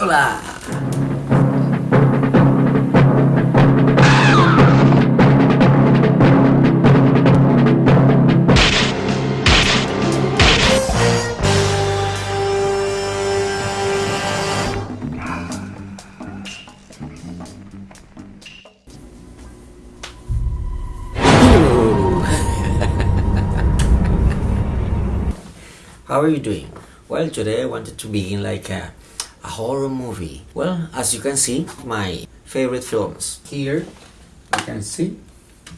How are you doing? Well, today I wanted to begin like a a horror movie. Well, as you can see, my favorite films. Here, you can see,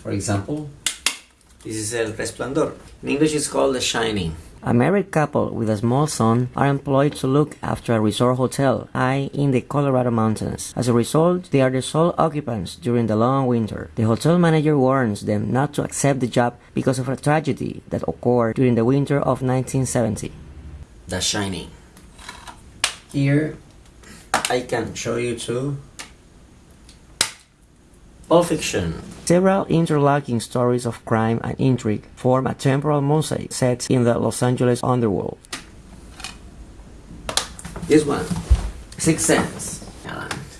for example, this is El Resplandor. In English, it's called The Shining. A married couple with a small son are employed to look after a resort hotel high in the Colorado mountains. As a result, they are the sole occupants during the long winter. The hotel manager warns them not to accept the job because of a tragedy that occurred during the winter of 1970. The Shining. Here, I can show you too Pulp Fiction. Several interlocking stories of crime and intrigue form a temporal mosaic set in the Los Angeles underworld. This one, Sixth Sense.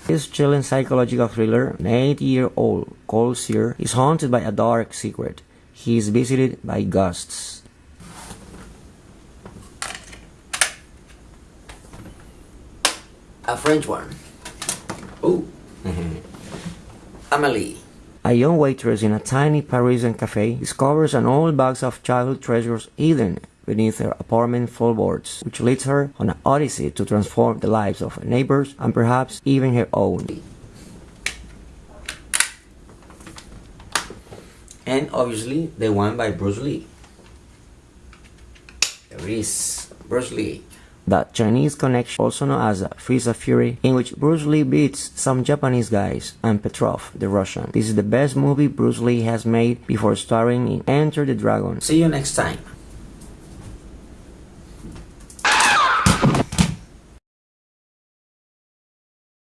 This chilling psychological thriller, an eight-year-old Cole Sear is haunted by a dark secret. He is visited by ghosts. A French one. Oh. Amelie. A young waitress in a tiny Parisian cafe discovers an old box of childhood treasures hidden beneath her apartment floorboards, which leads her on an odyssey to transform the lives of her neighbors and perhaps even her own. And obviously, the one by Bruce Lee. There is Bruce Lee the Chinese Connection, also known as of Fury, in which Bruce Lee beats some Japanese guys and Petrov, the Russian. This is the best movie Bruce Lee has made before starring in Enter the Dragon. See you next time.